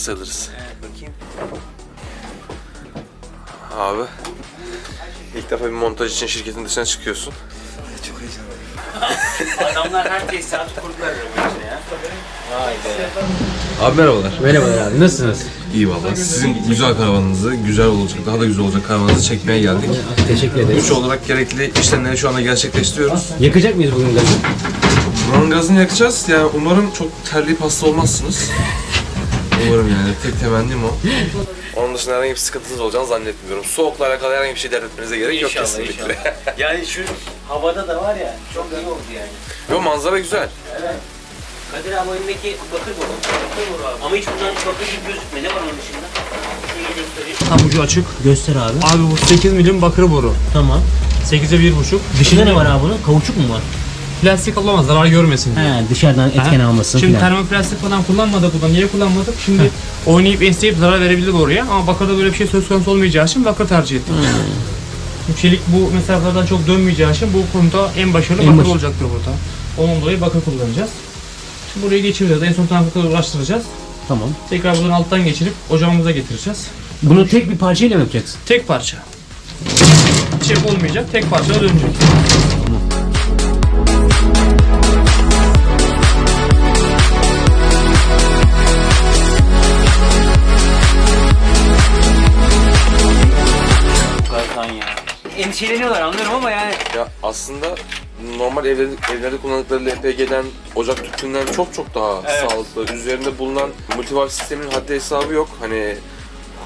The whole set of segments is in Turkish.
sayılırız. Evet bakayım. Abi. İlk defa bir montaj için şirketin dışına çıkıyorsun. Çok heyecanlıyım. Adamlar her tesisatı kurdular işte ya. Vay be. Abi merhabalar. Merhabalar abi nasılsınız? İyi valla. Sizin güzel karavanınızı, güzel olacak, daha da güzel olacak karavanınızı çekmeye geldik. Teşekkür ederiz. Güç olarak gerekli işlemleri şu anda gerçekleştiriyoruz. Yakacak mıyız bugün gazı? Buranın gazını yakacağız. Yani umarım çok terleyip hasta olmazsınız. Umarım yani. Tek temennim o. Onun dışında herhangi bir sıkıntınız olacağını zannetmiyorum. Soğukla alakalı herhangi bir şey dert etmenize gerek yok İnşallah kesinlikle. inşallah. Yani şu havada da var ya çok iyi oldu yani. Yo manzara güzel. Kadir abi önündeki bakır boru. Bakır boru abi. Ama hiç bundan bakır gibi gözükmüyor. Ne var onun dışında? Şöyle göstereyim. Tam ucu açık. Göster abi. Abi bu 8 milim bakır boru. Tamam. 8'e 1,5. Dışında ne var abi bunun? Kauçuk mu var? Plastik alamaz zarar görmesin diye. He dışarıdan etken almasın Şimdi filan. termoplastik falan kullanmadık burada. Niye kullanmadık? Şimdi oynayıp esneyip zarar verebilir oraya. Ama bakırda böyle bir şey söz konusu olmayacağı için bakır tercih ettik. Hmm. Çelik bu mesafelerden çok dönmeyeceği için bu konuda en başarılı En bakır baş- olacaktır burada. Onun dolayı bakır kullanacağız. Şimdi burayı geçireceğiz. En son tarafı uğraştıracağız. Tamam. Tekrar buradan alttan geçirip ocağımıza getireceğiz. Bunu tek bir parçayla mı yapacaksın? Tek parça. Çek olmayacak. Tek parça dönecek. Endişeleniyorlar anlıyorum ama yani Ya aslında normal evlerde, evlerde kullandıkları LPG'den, ocak tüpünden çok çok daha Evet. sağlıklı. Üzerinde bulunan multivalve sisteminin haddi hesabı yok. Hani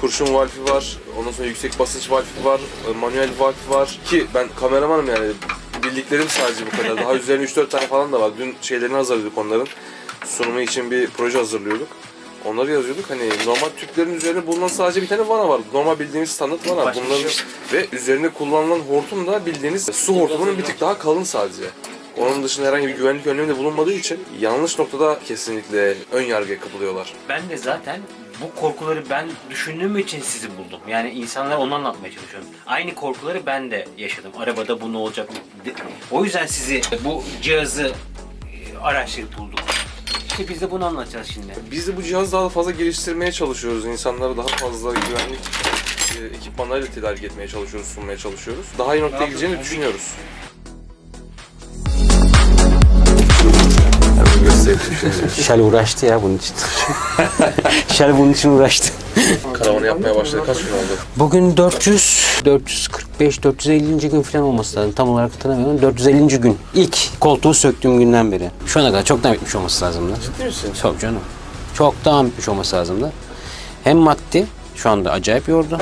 kurşun valfi var, ondan sonra yüksek basınç valfi var, e, manuel valfi var. Ki ben kameramanım yani bildiklerim sadece bu kadar. Daha üzerine 3-4 tane falan da var. Dün şeylerini hazırlıyorduk onların. Sunumu için bir proje hazırlıyorduk. Onları yazıyorduk. Hani normal tüplerin üzerine bulunan sadece bir tane vana var. Normal bildiğimiz standart vana. Başka bir Bunların şey ve üzerine kullanılan hortum da bildiğiniz su hortumunun bir tık daha kalın sadece. Onun dışında herhangi bir güvenlik önlemi de bulunmadığı için yanlış noktada kesinlikle ön yargıya kapılıyorlar. ben de zaten bu korkuları ben düşündüğüm için sizi buldum. Yani insanlara onu anlatmaya çalışıyorum. Aynı korkuları ben de yaşadım. Arabada bu ne olacak? O yüzden sizi bu cihazı e, araştırıp bulduk. İşte biz de bunu anlatacağız şimdi. Biz de bu cihazı daha fazla geliştirmeye çalışıyoruz. İnsanlara daha fazla güvenlik e, ekipmanlarıyla tedarik etmeye çalışıyoruz, sunmaya çalışıyoruz. Daha iyi noktaya gideceğini düşünüyoruz. Şel uğraştı ya bunun için. Şel bunun için uğraştı. Karavanı yapmaya başladı. Kaç gün oldu? Bugün 400, 445, 450. gün falan olması lazım. Tam olarak hatırlamıyorum. 450. gün. İlk koltuğu söktüğüm günden beri. Şu ana kadar çoktan bitmiş olması lazımdı. Ciddi misin? Çok canım. Çoktan bitmiş olması lazımdı. Hem maddi, şu anda acayip yordu.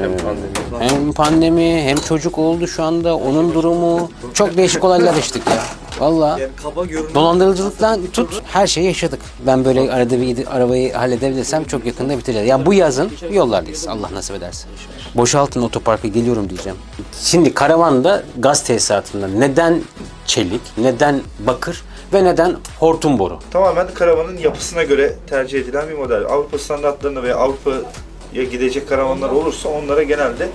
Hem pandemi. Hem pandemi, hem çocuk oldu şu anda, onun durumu. Çok değişik olaylar yaşadık ya. Valla. Yani kaba görünen Dolandırıcılıktan tut her şeyi yaşadık. Ben böyle arada bir arabayı halledebilirsem çok yakında bitireceğiz. Ya bu yazın yollardayız Allah nasip ederse. Boşaltın otoparka geliyorum diyeceğim. Şimdi karavanda gaz tesisatında neden çelik, neden bakır ve neden hortum boru? tamamen karavanın yapısına göre tercih edilen bir model. Avrupa standartlarına veya Avrupa'ya gidecek karavanlar olursa onlara genelde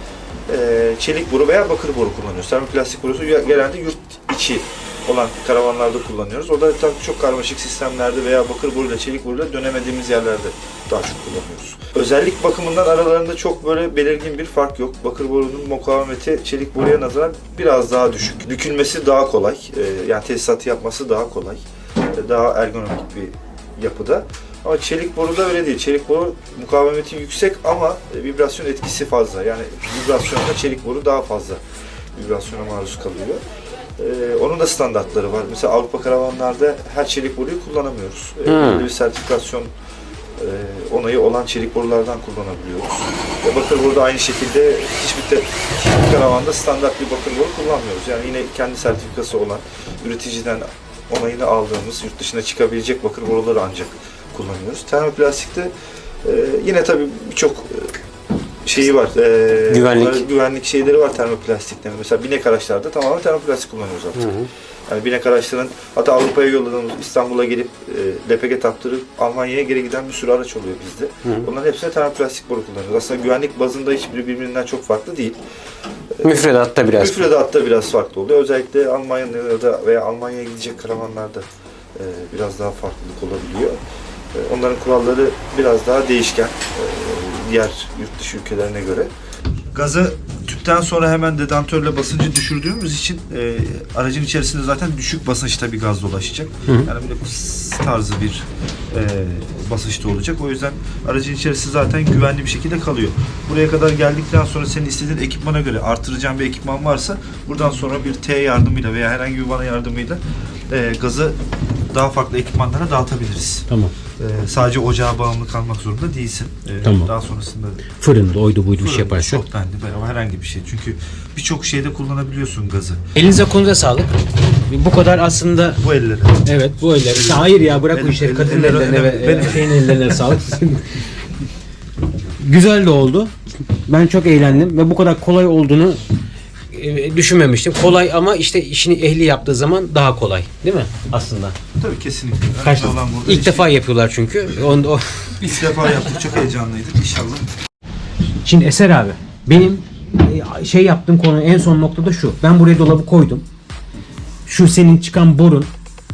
e, çelik boru veya bakır boru kullanıyoruz. Termoplastik borusu genelde yurt içi olan karavanlarda kullanıyoruz. O da tabii çok karmaşık sistemlerde veya bakır boruyla çelik boruyla dönemediğimiz yerlerde daha çok kullanıyoruz. Özellik bakımından aralarında çok böyle belirgin bir fark yok. Bakır borunun mukavemeti çelik boruya nazaran biraz daha düşük. Bükülmesi daha kolay. E, yani tesisatı yapması daha kolay. E, daha ergonomik bir yapıda. Ama çelik boruda öyle değil. Çelik boru mukavemeti yüksek ama e, vibrasyon etkisi fazla. Yani vibrasyonda çelik boru daha fazla vibrasyona maruz kalıyor. Ee, onun da standartları var. Mesela Avrupa karavanlarda her çelik boruyu kullanamıyoruz. Ee, Hmm. belli bir sertifikasyon e, onayı olan çelik borulardan kullanabiliyoruz. Ve bakır boru da aynı şekilde hiçbir, te- hiçbir karavanda standart bir bakır boru kullanmıyoruz. Yani yine kendi sertifikası olan üreticiden onayını aldığımız yurt dışına çıkabilecek bakır boruları ancak kullanıyoruz. Termoplastikte e, yine tabii birçok şeyi var. E, Güvenlik. güvenlik şeyleri var termoplastikte. Mesela binek araçlarda tamamen termoplastik kullanıyoruz artık. Yani binek araçların hatta Avrupa'ya yolladığımız İstanbul'a gelip e, LPG taktırıp Almanya'ya geri giden bir sürü araç oluyor bizde. Bunların hepsine termoplastik boru kullanıyoruz. Aslında güvenlik bazında hiçbiri birbirinden çok farklı değil. Müfredatta biraz. Müfredatta biraz farklı oluyor. Özellikle Almanya'da veya Almanya'ya gidecek karavanlarda e, biraz daha farklılık olabiliyor. E, Onların kuralları biraz daha değişken e, diğer yurt dışı ülkelerine göre. Gazı tüpten sonra hemen dedantörle basıncı düşürdüğümüz için e, aracın içerisinde zaten düşük basınçta bir gaz dolaşacak. Yani böyle tarzı bir e, basınçta olacak. O yüzden aracın içerisi zaten güvenli bir şekilde kalıyor. Buraya kadar geldikten sonra senin istediğin ekipmana göre artıracağın bir ekipman varsa buradan sonra bir T yardımıyla veya herhangi bir vana yardımıyla e, gazı daha farklı ekipmanlara dağıtabiliriz. Tamam. E, sadece ocağa bağımlı kalmak zorunda değilsin. E, Tamam. Daha sonrasında Fırında oydu buydu bir şey Fırında, yaparsa. Şokbendi veya herhangi bir şey. Çünkü birçok şeyde kullanabiliyorsun gazı. Elinize konuza sağlık. Bu kadar aslında Bu ellere. Evet bu eller. Hayır ya bırak bu El- işleri. Kadın eller ellerine ve Benim- şeyin ellerine sağlık. Güzel de oldu. Ben çok eğlendim ve bu kadar kolay olduğunu düşünmemiştim. Kolay ama işte işini ehli yaptığı zaman daha kolay. Değil mi? Aslında. Tabii kesinlikle. Kaç, olan burada ilk defa yapıyorlar çünkü. Onda, o. İlk defa yaptık. Çok heyecanlıydık inşallah. Şimdi Eser abi benim e, şey yaptığım konu en son noktada şu. Ben buraya dolabı koydum. Şu senin çıkan borun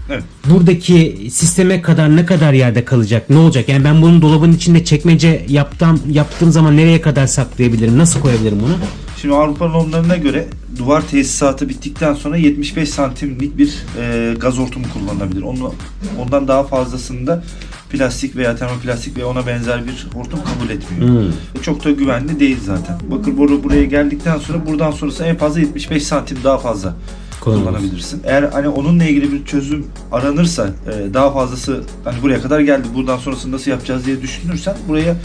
Evet. buradaki sisteme kadar ne kadar yerde kalacak? Ne olacak? Yani ben bunun dolabın içinde çekmece yaptığım yaptığım zaman nereye kadar saklayabilirim? Nasıl koyabilirim bunu? Şimdi Avrupa normlarına göre duvar tesisatı bittikten sonra 75 santimlik bir e, gaz hortumu kullanılabilir. Onu, ondan daha fazlasında plastik veya termoplastik veya ona benzer bir hortum kabul etmiyor. Hmm. E, Çok da güvenli değil zaten. Bakır boru buraya geldikten sonra buradan sonrası en fazla 75 santim daha fazla kullanabilirsin. Eğer hani onunla ilgili bir çözüm aranırsa e, daha fazlası hani buraya kadar geldi buradan sonrasını nasıl yapacağız diye düşünürsen buraya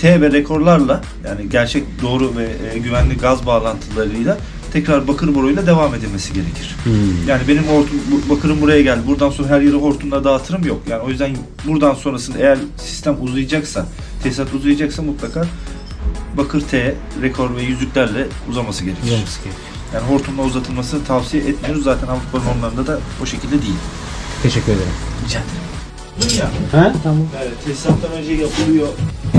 T ve rekorlarla yani gerçek doğru ve e, güvenli gaz bağlantılarıyla tekrar bakır boruyla devam edilmesi gerekir. Hmm. Yani benim hortum, bakırım buraya geldi. Buradan sonra her yeri hortumla dağıtırım yok. Yani o yüzden buradan sonrasında eğer sistem uzayacaksa, tesisat uzayacaksa mutlaka bakır T, rekor ve yüzüklerle uzaması gerekir. Yani hortumla uzatılmasını tavsiye etmiyoruz. Zaten Avrupa normlarında da o şekilde değil. Teşekkür ederim. Rica ederim. Ya, Ha? Tamam. yani tesisattan önce yapılıyor.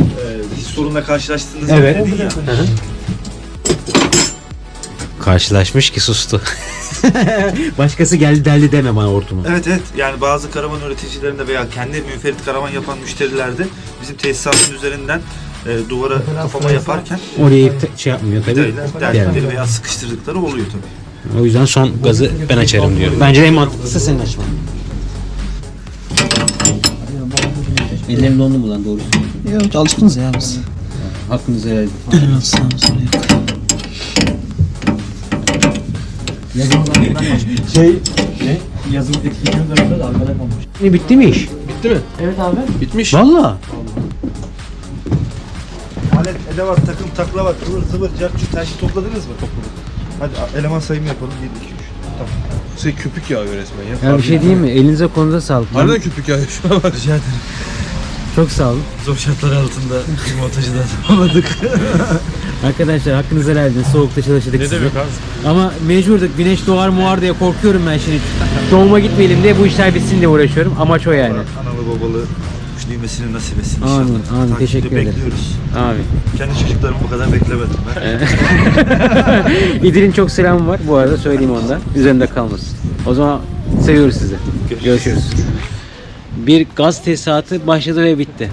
Ee, hiç sorunla karşılaştığınızı Evet. dedin ya. Karşılaşmış ki sustu. Başkası geldi deldi deme bana hortumu. Evet evet yani bazı karavan üreticilerinde veya kendi münferit karavan yapan müşterilerde bizim tesisatın üzerinden e, duvara kapama yaparken Orayı te- şey yapmıyor tabii. vidayla Yani. deldikleri veya sıkıştırdıkları oluyor tabii. O yüzden son gazı ben açarım diyor. Bence en mantıklısı senin açman. Ellerim dondu mu lan doğrusu? Yok alışkınız ya biz. Hakkınızı helal edin. Aynen sağ olsun. Yok. Ne bitti mi iş? Bitti mi? Evet abi. Bitmiş. Valla. Alet, edevat, takım, taklavat, kıvır, zıvır, cartçut her şeyi topladınız mı? Topladık. Hadi eleman sayımı yapalım. 1, 2, 3. Tamam. Şey köpük yağıyor resmen ya. Ya bir şey diyeyim mi? Elinize konuda sağlık. Harbiden köpük yağıyor şu an. Rica ederim. Çok sağ olun. Zor şartlar altında montajı da tamamladık. Arkadaşlar hakkınızı helal edin. Soğukta çalıştık Ne sizi. demek abi? Ama mecburduk. Güneş doğar muar diye korkuyorum ben şimdi. Doğuma gitmeyelim diye bu işler bitsin diye uğraşıyorum. Amaç o yani. Analı babalı kuş düğmesini nasip etsin inşallah. Amin, amin. Takipte Teşekkür ederim. bekliyoruz. Abi. Kendi çocuklarımı bu kadar beklemedim ben. İdil'in çok selamı var bu arada söyleyeyim onda. Üzerinde kalmasın. O zaman seviyoruz sizi. Görüşürüz. Bir gaz tesisatı başladı ve bitti.